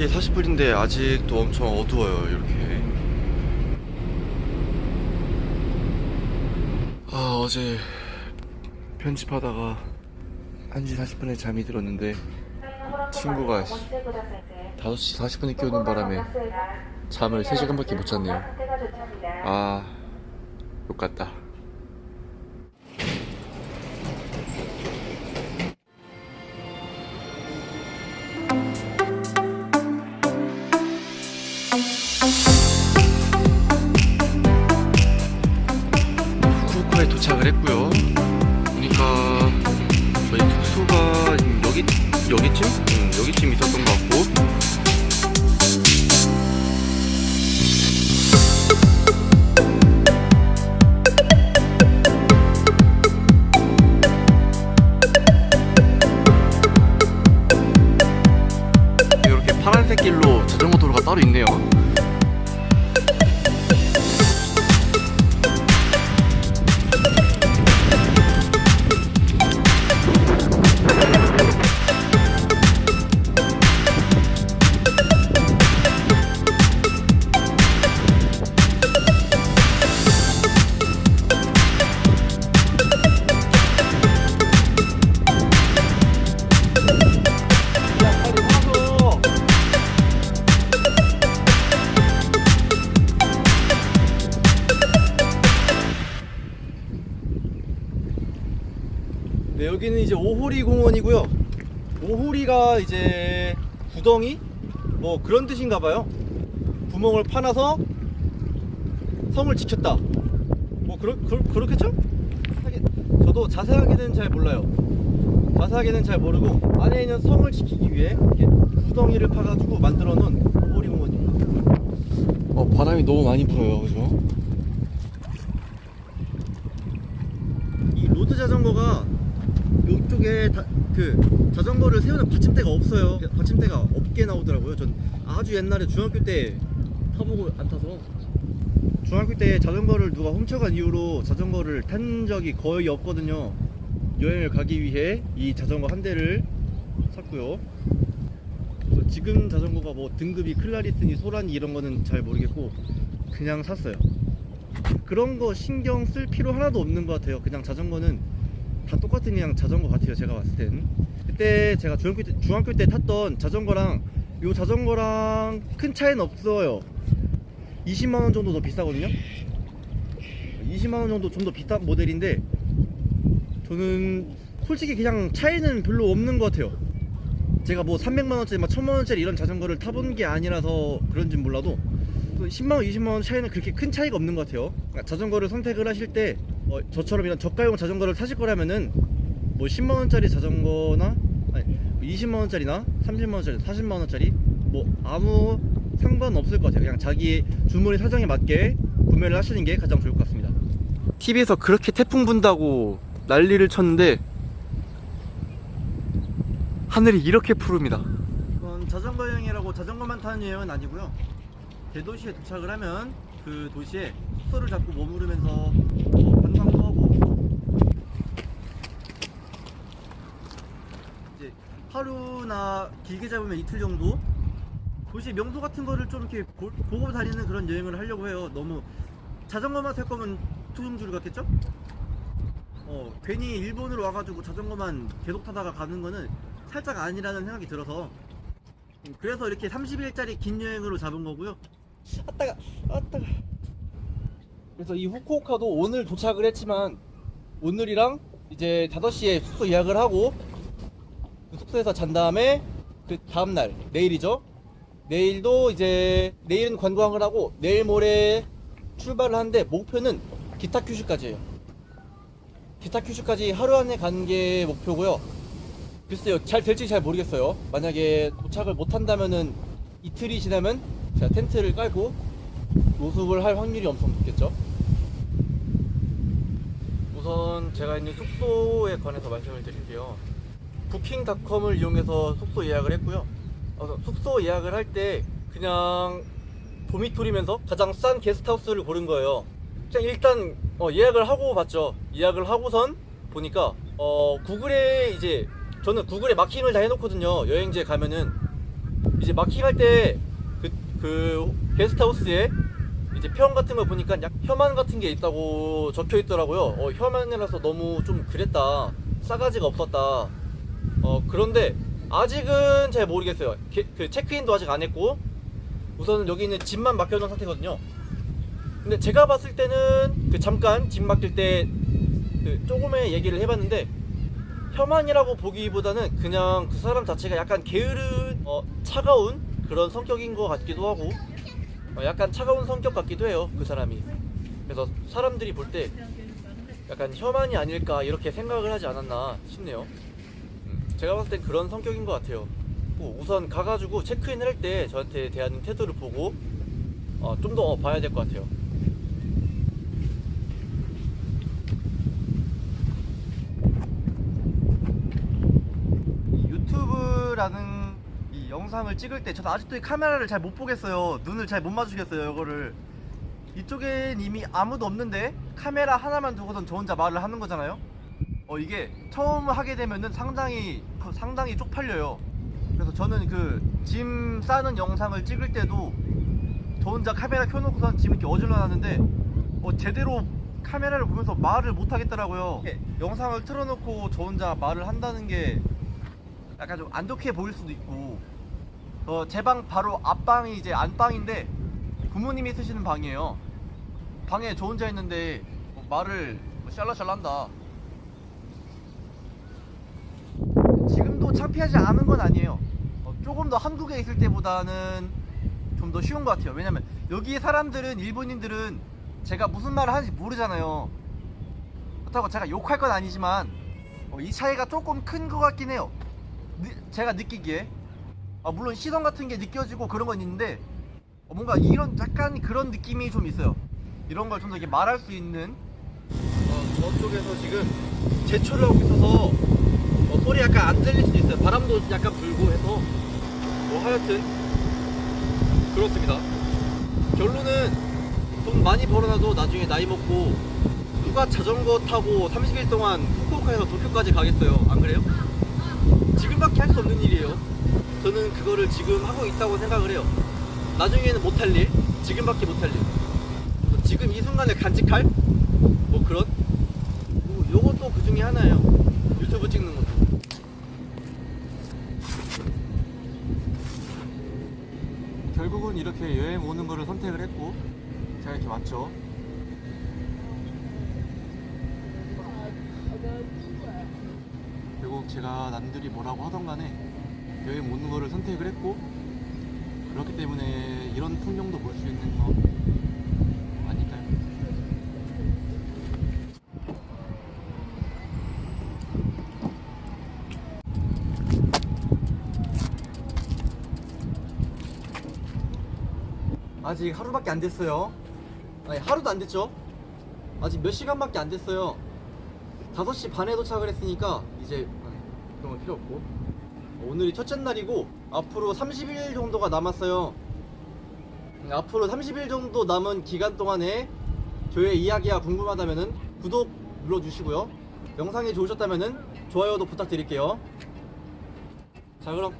5시 40분인데 아직도 엄청 어두워요 이렇게. 아 어제 편집하다가 1시 40분에 잠이 들었는데 친구가 5시 40분에 깨우는 바람에 잠을 3시간밖에 못 잤네요. 아 욕같다 네, 여기는 이제 오호리 공원이고요. 오호리가 이제 구덩이 뭐 그런 뜻인가 봐요. 구멍을 파놔서 성을 지켰다. 뭐 그러, 그러, 그렇겠죠? 저도 자세하게는 잘 몰라요. 자세하게는 잘 모르고 안에 있는 성을 지키기 위해 이렇게 구덩이를 파가지고 만들어 놓은 오호리 공원입니다. 어, 바람이 너무 많이 불어요, 그죠? 이 road 자전거가 이쪽에 다, 그 자전거를 세우는 받침대가 없어요. 받침대가 없게 나오더라고요. 전 아주 옛날에 중학교 때 타보고 안 타서 중학교 때 자전거를 누가 훔쳐간 이후로 자전거를 탄 적이 거의 없거든요. 여행을 가기 위해 이 자전거 한 대를 샀고요. 지금 자전거가 뭐 등급이 클라리스니 소라니 이런 거는 잘 모르겠고 그냥 샀어요. 그런 거 신경 쓸 필요 하나도 없는 것 같아요. 그냥 자전거는 다 똑같은 그냥 자전거 같아요. 제가 봤을 땐. 그때 제가 중학교 때, 중학교 때 탔던 자전거랑 요 자전거랑 큰 차이는 없어요. 20만원 정도 더 비싸거든요. 20만원 정도 좀 더 비싼 모델인데 저는 솔직히 그냥 차이는 별로 없는 것 같아요. 제가 뭐 300만원짜리, 막 1000만원짜리 이런 자전거를 타본 게 아니라서 그런진 몰라도 10만원, 20만원 차이는 그렇게 큰 차이가 없는 것 같아요. 그러니까 자전거를 선택을 하실 때 어, 저처럼 이런 저가용 자전거를 사실 거라면은 뭐 10만원짜리 자전거나 아니 20만원짜리나 30만원짜리, 40만원짜리 뭐 아무 상관없을 것 같아요. 그냥 자기 주머니 사정에 맞게 구매를 하시는 게 가장 좋을 것 같습니다. TV에서 그렇게 태풍 분다고 난리를 쳤는데 하늘이 이렇게 푸릅니다. 자전거 여행이라고 자전거만 타는 여행은 아니고요. 대도시에 도착을 하면 그 도시에 숙소를 잡고 머무르면서 뭐 관광도 하고 이제 하루나 길게 잡으면 이틀 정도 도시 명소 같은 거를 좀 이렇게 보, 보고 다니는 그런 여행을 하려고 해요. 너무 자전거만 탈 거면 투둥주를 갔겠죠? 어, 괜히 일본으로 와가지고 자전거만 계속 타다가 가는 거는 살짝 아니라는 생각이 들어서 음, 그래서 이렇게 30일짜리 긴 여행으로 잡은 거고요. 아따가, 아따가. 그래서 이 후쿠오카도 오늘 도착을 했지만 오늘이랑 이제 5시에 숙소 예약을 하고 그 숙소에서 잔 다음에 그 다음날 내일이죠. 내일도 이제 내일은 관광을 하고 내일 모레 출발을 하는데 목표는 기타 큐슈까지예요. 기타 큐슈까지 하루 안에 가는 게 목표고요. 글쎄요, 잘 될지 잘 모르겠어요. 만약에 도착을 못 한다면은 이틀이 지나면 제가 텐트를 깔고 노숙을 할 확률이 엄청 높겠죠. 우선 제가 있는 숙소에 관해서 말씀을 드릴게요. 부킹닷컴을 이용해서 숙소 예약을 했고요. 어, 숙소 예약을 할 때 그냥 도미토리면서 가장 싼 게스트하우스를 고른 거예요. 그냥 일단 어, 예약을 하고 봤죠. 예약을 하고선 보니까 어, 구글에 이제 저는 구글에 마킹을 다 해놓거든요. 여행지에 가면은 이제 마킹할 때 그 그 게스트하우스에 이제 표현 같은 거 보니까 약 혐한 같은 게 있다고 적혀 있더라고요. 어, 혐한이라서 너무 좀 그랬다. 싸가지가 없었다. 어 그런데 아직은 잘 모르겠어요. 게- 그 체크인도 아직 안 했고 우선은 여기 있는 집만 맡겨놓은 상태거든요. 근데 제가 봤을 때는 그 잠깐 집 맡길 때 그 조금의 얘기를 해봤는데 혐한이라고 보기보다는 그냥 그 사람 자체가 약간 게으른 어, 차가운 그런 성격인 것 같기도 하고 어, 약간 차가운 성격 같기도 해요 그 사람이. 그래서 사람들이 볼 때 약간 혐한이 아닐까 이렇게 생각을 하지 않았나 싶네요. 음, 제가 봤을 땐 그런 성격인 것 같아요. 뭐 우선 가가지고 체크인을 할 때 저한테 대하는 태도를 보고 어, 좀더 봐야 될 것 같아요. 이 유튜브라는 이 영상을 찍을 때 저도 아직도 이 카메라를 잘 못 보겠어요. 눈을 잘 못 마주겠어요 이거를. 이쪽엔 이미 아무도 없는데 카메라 하나만 두고선 저 혼자 말을 하는 거잖아요? 어 이게 처음 하게 되면은 상당히 상당히 쪽팔려요. 그래서 저는 그 짐 싸는 영상을 찍을 때도 저 혼자 카메라 켜놓고선 짐 이렇게 어질러 놨는데 어 제대로 카메라를 보면서 말을 못 하겠더라고요. 영상을 틀어놓고 저 혼자 말을 한다는 게 약간 좀 안 좋게 보일 수도 있고 어, 제 방 바로 앞방이 이제 안방인데 부모님이 쓰시는 방이에요. 방에 저 혼자 있는데 뭐 말을 뭐 샬라샬라 한다. 지금도 창피하지 않은 건 아니에요. 어, 조금 더 한국에 있을 때보다는 좀 더 쉬운 것 같아요. 왜냐면 여기 사람들은 일본인들은 제가 무슨 말을 하는지 모르잖아요. 그렇다고 제가 욕할 건 아니지만 어, 이 차이가 조금 큰 것 같긴 해요. 느- 제가 느끼기에 아, 물론 시선 같은 게 느껴지고 그런 건 있는데 어, 뭔가 이런 약간 그런 느낌이 좀 있어요. 이런 걸 좀 더 이렇게 말할 수 있는. 어, 저쪽에서 지금 제초를 하고 있어서 어, 소리 약간 안 들릴 수도 있어요. 바람도 약간 불고 해서. 뭐 하여튼 그렇습니다. 결론은 돈 많이 벌어놔도 나중에 나이 먹고 누가 자전거 타고 30일 동안 후쿠오카에서 도쿄까지 가겠어요. 안 그래요? 지금밖에 할 수 없는 일이에요. 저는 그거를 지금 하고 있다고 생각을 해요. 나중에는 못할 일, 지금밖에 못할 일. 지금 이 순간을 간직할 뭐 그런. 뭐 요것도 그 중에 하나예요. 유튜브 찍는 것도. 결국은 이렇게 여행 오는 거를 선택을 했고 제가 이렇게 왔죠. 결국 제가 남들이 뭐라고 하던 간에 여행 오는 거를 선택을 했고 그렇기 때문에 이런 풍경도 볼 수 있는 거 아닐까요? 아직 하루밖에 안 됐어요 아니 하루도 안 됐죠? 아직 몇 시간밖에 안 됐어요 5시 반에 도착을 했으니까 이제 그런 건 필요 없고. 오늘이 첫째 날이고 앞으로 30일 정도가 남았어요. 음, 앞으로 30일 정도 남은 기간 동안에 저의 이야기가 궁금하다면 구독 눌러주시고요. 영상이 좋으셨다면 좋아요도 부탁드릴게요. 자 그럼